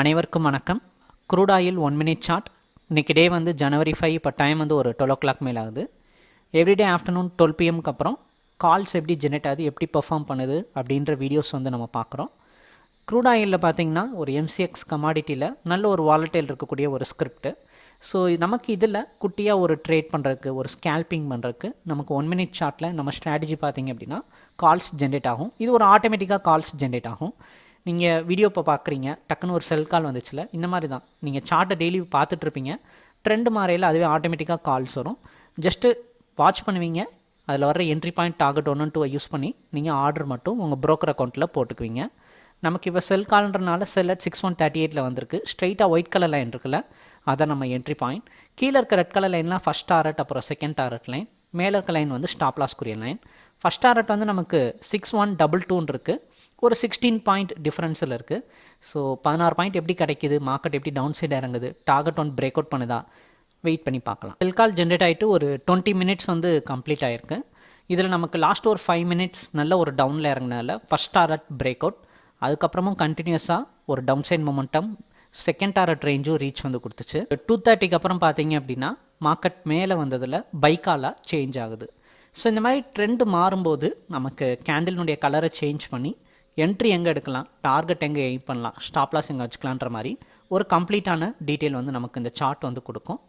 அனைவருக்கும் வணக்கம். Crude oil one minute chart இன்றைக்கி டே வந்து ஜனவரி ஃபைவ் இப்போ டைம் வந்து ஒரு டுவெல் ஓ கிளாக் மேல் ஆகுது. எவ்ரிடே ஆஃப்டர்நூன் டுவெல் பிஎம்க்கு அப்புறம் கால்ஸ் எப்படி ஜெனரேட் ஆகுது எப்படி பெர்ஃபார்ம் பண்ணுது அப்படின்ற வீடியோஸ் வந்து நம்ம பார்க்குறோம். க்ரூட் ஆயிலில் பார்த்தீங்கன்னா ஒரு எம்சிஎக்ஸ் கமாடிட்டியில் நல்ல ஒரு வாலட்டைல் இருக்கக்கூடிய ஒரு ஸ்கிரிப்ட் ஸோ நமக்கு இதில் குட்டியாக ஒரு ட்ரேட் பண்ணுறதுக்கு ஒரு ஸ்கேல்பிங் பண்ணுறதுக்கு நமக்கு ஒன் மினிட் ஷார்ட்டில் நம்ம ஸ்ட்ராட்டஜி பார்த்திங்க அப்படின்னா கால்ஸ் ஜென்ரேட் ஆகும். இது ஒரு ஆட்டோமேட்டிக்காக கால்ஸ் ஜென்ரேட் ஆகும். நீங்கள் வீடியோ இப்போ பார்க்குறீங்க டக்குன்னு ஒரு செல் கால் வந்துச்சுல இந்த மாதிரி தான் நீங்கள் சார்ட்டை டெய்லி பார்த்துட்ருப்பீங்க ட்ரெண்டு மாறையில் அதுவே ஆட்டோமேட்டிக்காக கால்ஸ் வரும். ஜஸ்ட்டு வாட்ச் பண்ணுவீங்க அதில் வர என்ட்ரி பாயிண்ட் டார்கெட் ஒன்று டூவை யூஸ் பண்ணி நீங்கள் ஆர்டர் மட்டும் உங்கள் ப்ரோக்கர் அக்கௌண்ட்டில் போட்டுக்குவீங்க. நமக்கு இப்போ sell கால்ன்றனால sell at six one thirty எயிட்டில் வந்திருக்கு. ஸ்ட்ரைட்டாக ஒயிட் கலர் லைன் இருக்குல்ல அதான் நம்ம என்ட்ரி பாயிண்ட் கீழே இருக்க ரெட் கலர் லைன்லாம் ஃபஸ்ட் டாரட் அப்புறம் செகண்ட் டாரட் லைன் மேலே இருக்க லைன் வந்து ஸ்டாப்லாஸ்குரிய லைன் ஃபஸ்ட் டாரட் வந்து நமக்கு சிக்ஸ் ஒன் டபுள் டூன்னு இருக்குது ஒரு சிக்ஸ்டீன் பாயிண்ட் டிஃப்ரென்ஸில் இருக்குது ஸோ பதினாறு பாயிண்ட் எப்படி கிடைக்குது? மார்க்கெட் எப்படி டவுன் சைடு இறங்குது? டார்கெட் ஒன் பிரேக் அவுட் பண்ணுதா? வெயிட் பண்ணி பார்க்கலாம். செல் கால் ஜென்ரேட் ஆகிட்டு ஒரு டுவெண்ட்டி மினிட்ஸ் வந்து கம்ப்ளீட் ஆகிருக்கு இதில் நமக்கு லாஸ்ட் ஒரு ஃபைவ் மினிட்ஸ் நல்ல ஒரு டவுனில் இறங்கினால ஃபஸ்ட் டாரட் பிரேக் அவுட் அதுக்கப்புறமும் கண்டினியூஸாக ஒரு down side momentum second target ரேஞ்சும் reach வந்து கொடுத்துச்சு. டூ தேர்ட்டிக்கு அப்புறம் பார்த்தீங்க அப்படின்னா மார்க்கெட் மேலே வந்ததில் பைக்காலாக சேஞ்ச் ஆகுது. ஸோ இந்த மாதிரி ட்ரெண்டு மாறும்போது நமக்கு கேண்டில்னுடைய கலரை சேஞ்ச் பண்ணி என்ட்ரி எங்கே எடுக்கலாம்? டார்கெட் எங்கே எய்ம் பண்ணலாம்? ஸ்டாப் லாஸ் எங்கே வச்சுக்கலான்ற மாதிரி ஒரு கம்ப்ளீட்டான டீட்டெயில் வந்து நமக்கு இந்த சார்ட் வந்து கொடுக்கும்.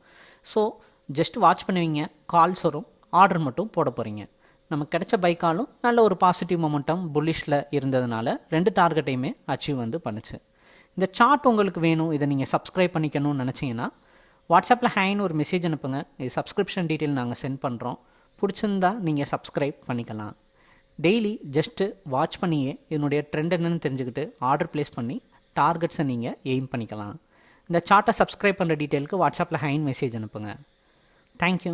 ஸோ ஜஸ்ட் வாட்ச் பண்ணுவீங்க. கால்ஸ் வரும். ஆர்டர் மட்டும் போட போகிறீங்க நமக்கு கிடைச்ச பைக்காலும் நல்ல ஒரு பாசிட்டிவ் மொமெண்டம் புல்லிஷில் இருந்ததுனால ரெண்டு டார்கெட்டையுமே அச்சீவ் வந்து பண்ணுச்சு. இந்த சார்ட் உங்களுக்கு வேணும். இதை நீங்கள் சப்ஸ்கிரைப் பண்ணிக்கணும்னு நினச்சிங்கன்னா வாட்ஸ்அப்பில் ஹேன்னு ஒரு மெசேஜ் அனுப்புங்க. இது சப்ஸ்கிரிப்ஷன் டீட்டெயில் நாங்கள் சென்ட் பண்ணுறோம் பிடிச்சிருந்தா நீங்கள் சப்ஸ்கிரைப் பண்ணிக்கலாம். டெய்லி ஜஸ்ட்டு வாட்ச் பண்ணியே இதனுடைய ட்ரெண்ட் என்னென்னு தெரிஞ்சுக்கிட்டு ஆர்டர் ப்ளேஸ் பண்ணி டார்கெட்ஸை நீங்கள் எய்ம் பண்ணிக்கலாம். இந்த சார்ட்டை சப்ஸ்கிரைப் பண்ணுற டீட்டெயிலுக்கு வாட்ஸ்அப்பில் ஹைன் மெசேஜ் அனுப்புங்க. தேங்க்யூ